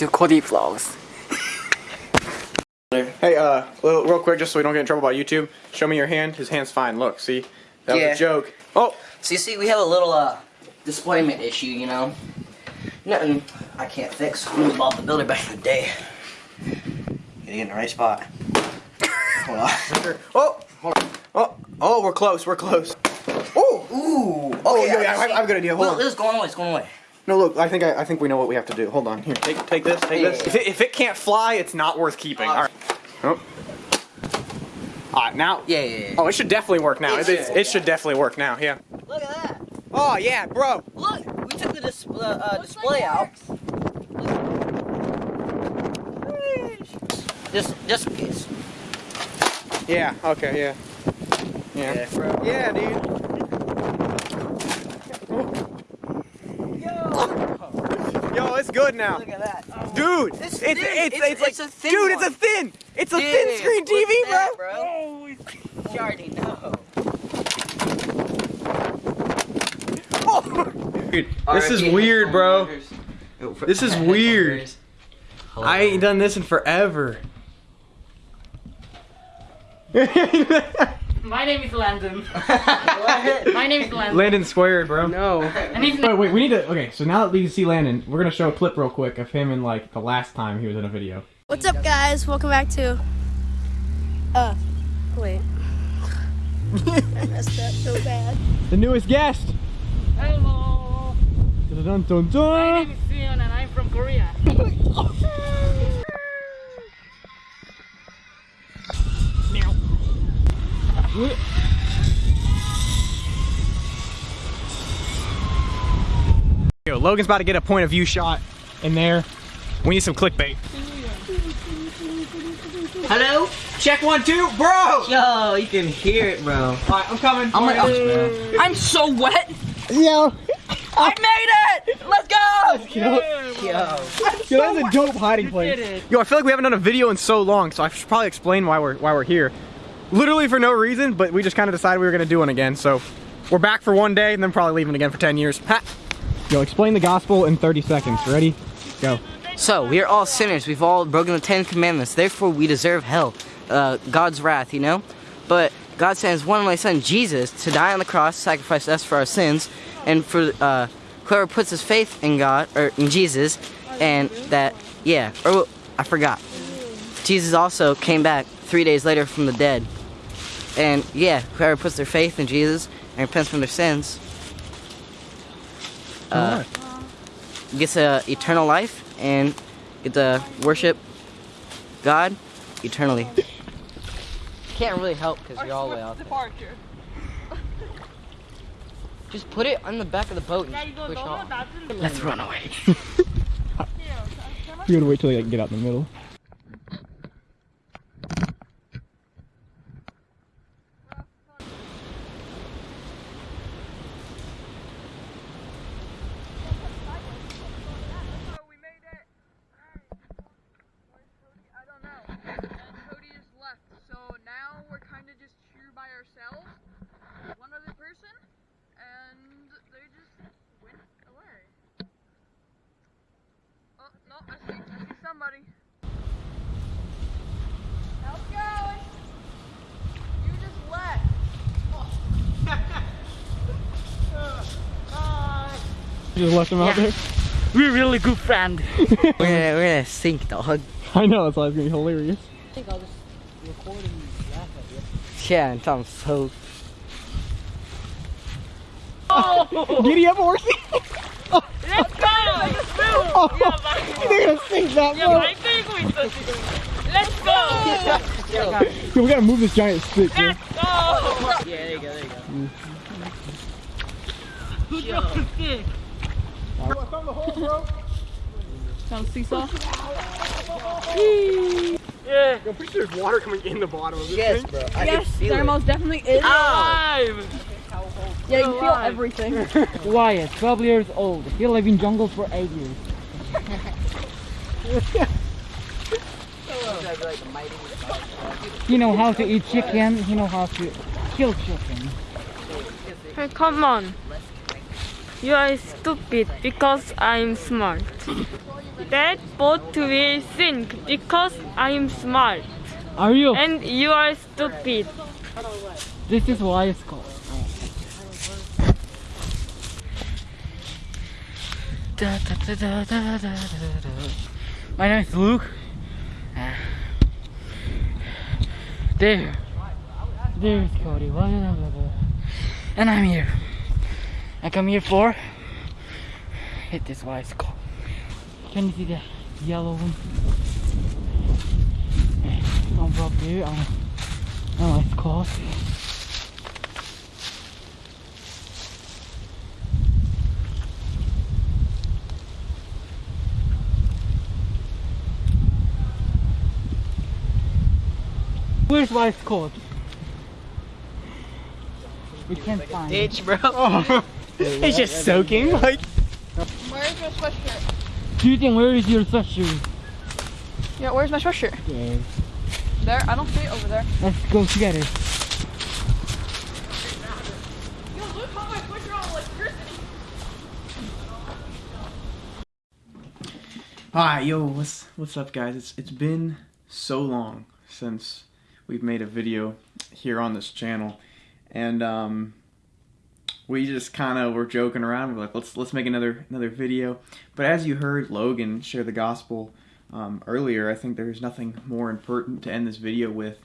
to Cody Vlogs. Hey, uh, little, real quick, just so we don't get in trouble by YouTube, show me your hand. His hand's fine. Look, see? That Yeah. was a joke. Oh, So you see, we have a little uh disappointment issue, you know. Nothing I can't fix. We was Bob the Builder back in the day. Gotta get in the right spot. Hold on. oh, hold on. oh, oh, we're close. We're close. Oh, Ooh. oh, Okay, yeah, yeah, I, see- I have a good idea. Hold Look, on. this is going away. It's going away. No, look, I think I, I think we know what we have to do. Hold on. Here, take take this. Take Yeah. this. If it, if it can't fly, it's not worth keeping. Uh, All right. Oh. All right, now. Yeah, yeah, yeah. Oh, it should definitely work now. It It, it, should, it should definitely work now. Yeah. Look at that. Oh yeah, bro. Look, we took the dis- uh, uh, display out. Just, just in case. Yeah. Okay. Yeah. Yeah. bro. Yeah, dude. Yo, it's good now. Look at that. Dude, It's it's it's, it's, It's- like, it's a thin dude, one. it's a thin, it's a Yeah, thin screen TV, that, bro. bro. You already know. Dude, this is weird, bro. This is weird. I ain't done this in forever. My name is Landon. My name is Landon. Landon squared, bro. No. And he's Wait, wait, we need to. Okay, so now that we can see Landon, we're gonna show a clip real quick of him in like the last time he was in a video. What's up, guys? Welcome back to. Uh, wait. I messed up so bad. The newest guest. Hello. Dun dun My dun. name is Sion and I'm from Korea. Yo, Logan's about to get a point of view shot in there. We need some clickbait. Hello? Check one, two, bro. Yo, you can hear it, bro. All right, I'm coming. I'm like, oh, I'm so wet. Yo, I made it. Let's go. yo, Yo. yo, that's a dope hiding place. Yo, I feel like we haven't done a video in so long, so I should probably explain why we're why we're here. Literally for no reason, but we just kind of decided we were gonna do one again. So we're back for one day, and then probably leaving again for 10 years. Ha. Yo, explain the gospel in 30 seconds. Ready? Go. So we are all sinners. We've all broken the Ten Commandments. Therefore, we deserve hell, uh, God's wrath. You know, but God sends one of my son Jesus to die on the cross, sacrifice us for our sins, and for uh, whoever puts his faith in God or in Jesus, and that yeah, or I forgot. Jesus also came back three days later from the dead, and yeah, whoever puts their faith in Jesus and repents from their sins, uh, gets a eternal life and get to worship God eternally. Can't really help because you're all the way out there. Departure. Just put it on the back of the boat and Yeah, just push off. that's in the Let's run away. You gotta wait till they get out in the middle. we made it. Where's Cody? I don't know. And Cody just left. So now we're kind of just here by ourselves. One other person. And they just went away. Oh, no, I see, I see somebody. How's it going? You just left. You just left him out there? We're really good friend. we're, gonna, we're gonna sink, dog. I know, that's why it's gonna be hilarious. Yeah, and Tom's so. Oh! Giddy up, horsey! Let's go. Oh, they're gonna sink that, Yeah, bro. I think we should. Let's go. Yo, we gotta move this giant stick, bro. Let's go. Yeah, there you go, there you go. Who's the stick? Sounds seesaw. Yeah. I'm pretty sure there's water coming in the bottom of this Yes, thing. bro. I Yes, can feel there it. most definitely is. Alive. Yeah, you feel everything. Wyatt, 12 years old. He lived in jungles for 8 years. He know how to eat chicken. He know how to kill chicken. Hey, come on. You are stupid because I'm smart. That boat will sink because I'm smart. Are you? And you are stupid. This is why it's called. Da, da, da, da, da, da, da, da. My name is Luke. There. There's Cody. And I'm here. I come here for. Hit this why it's. Can you see the yellow one? I'm up there. I'm, oh, it's called. Where's Wife's Court? We can't find it. Ditch, bro. it's just soaking. Like, Where's your sweatshirt? Julian, where is your sweatshirt? Yeah, where's my sweatshirt? There. There? I don't see it over there. Let's go together. Yo, look how my sweatshirt on electricity. Hi, yo, what's what's up, guys? It's it's been so long since we've made a video here on this channel, and um, we just kind of were joking around. We're like, let's let's make another another video. But as you heard Logan share the gospel um, earlier, I think there's nothing more important to end this video with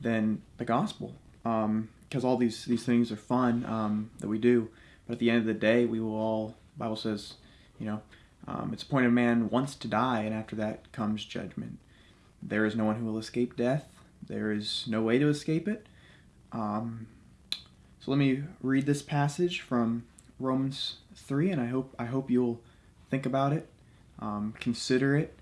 than the gospel, because all these these things are fun um, that we do. But at the end of the day, we will all. Bible says, you know. Um, it's appointed man once to die, and after that comes judgment. There is no one who will escape death. There is no way to escape it. Um, so let me read this passage from Romans three, and I hope I hope you'll think about it, um, consider it,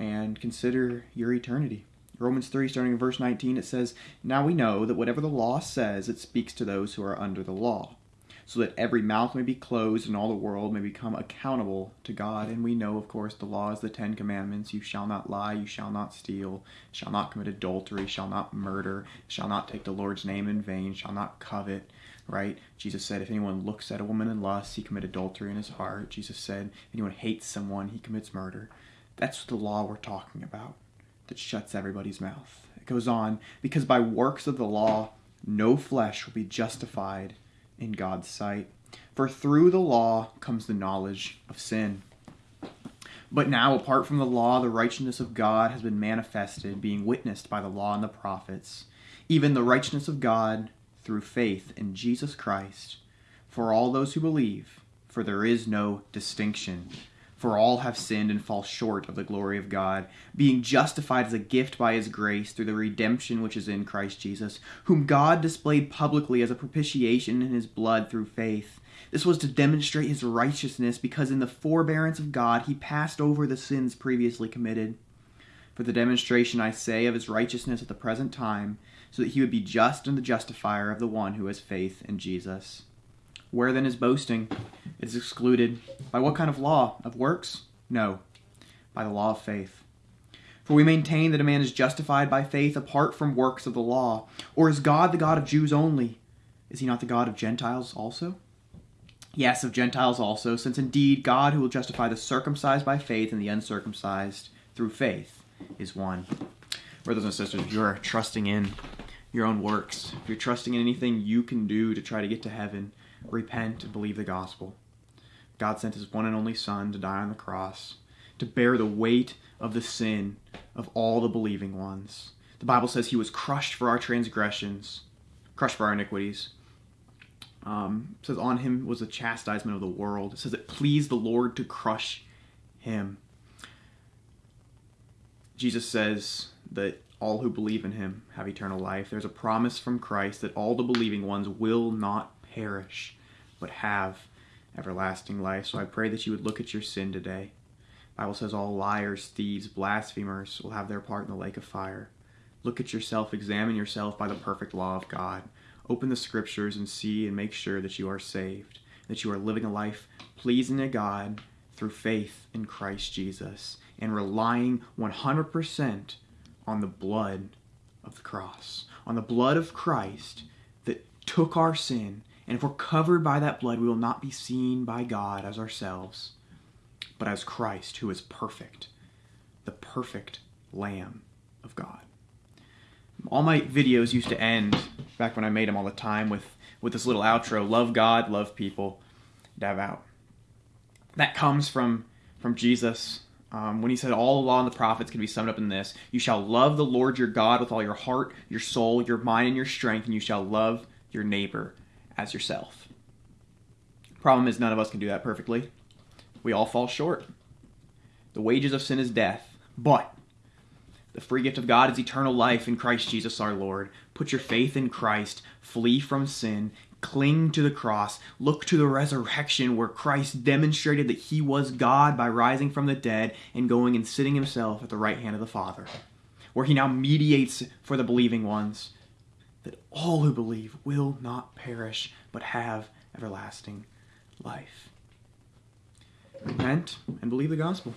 and consider your eternity. Romans 3, starting in verse 19, it says, Now we know that whatever the law says, it speaks to those who are under the law so that every mouth may be closed and all the world may become accountable to God. And we know, of course, the law is the Ten Commandments. You shall not lie, you shall not steal, shall not commit adultery, shall not murder, shall not take the Lord's name in vain, shall not covet, right? Jesus said, if anyone looks at a woman in lust, he commit adultery in his heart. Jesus said, if anyone hates someone, he commits murder. That's the law we're talking about that shuts everybody's mouth. It goes on, because by works of the law, no flesh will be justified in God's sight. For through the law comes the knowledge of sin. But now, apart from the law, the righteousness of God has been manifested, being witnessed by the law and the prophets, even the righteousness of God through faith in Jesus Christ, for all those who believe, for there is no distinction. For all have sinned and fall short of the glory of God, being justified as a gift by his grace through the redemption which is in Christ Jesus, whom God displayed publicly as a propitiation in his blood through faith. This was to demonstrate his righteousness, because in the forbearance of God he passed over the sins previously committed. For the demonstration, I say, of his righteousness at the present time, so that he would be just and the justifier of the one who has faith in Jesus. Where then is boasting? It is excluded. By what kind of law? Of works? No, by the law of faith. For we maintain that a man is justified by faith apart from works of the law. Or is God the God of Jews only? Is he not the God of Gentiles also? Yes, of Gentiles also, since indeed God who will justify the circumcised by faith and the uncircumcised through faith is one. Brothers and sisters, you're trusting in your own works, if you're trusting in anything you can do to try to get to heaven, repent and believe the gospel. God sent his one and only Son to die on the cross, to bear the weight of the sin of all the believing ones. The Bible says he was crushed for our transgressions, crushed for our iniquities. Um, says on him was the chastisement of the world. It says it pleased the Lord to crush him. Jesus says that all who believe in him have eternal life. There's a promise from Christ that all the believing ones will not perish, but have everlasting life. So I pray that you would look at your sin today. The Bible says all liars, thieves, blasphemers will have their part in the lake of fire. Look at yourself, examine yourself by the perfect law of God. Open the scriptures and see and make sure that you are saved, that you are living a life pleasing to God through faith in Christ Jesus and relying 100% on the blood of the cross, on the blood of Christ that took our sin And if we're covered by that blood, we will not be seen by God as ourselves, but as Christ, who is perfect, the perfect Lamb of God. All my videos used to end, back when I made them all the time, with, with this little outro love God, love people, dive out. That comes from, from Jesus um, when he said all the law and the prophets can be summed up in this you shall love the lord your god with all your heart your soul your mind and your strength and you shall love your neighbor as yourself. Problem is none of us can do that perfectly. We all fall short. The wages of sin is death but the free gift of God is eternal life in Christ Jesus our Lord. Put your faith in Christ, flee from sin, cling to the cross, look to the resurrection where Christ demonstrated that he was God by rising from the dead and going and sitting himself at the right hand of the Father, where he now mediates for the believing ones that all who believe will not perish but have everlasting life. Repent and believe the gospel.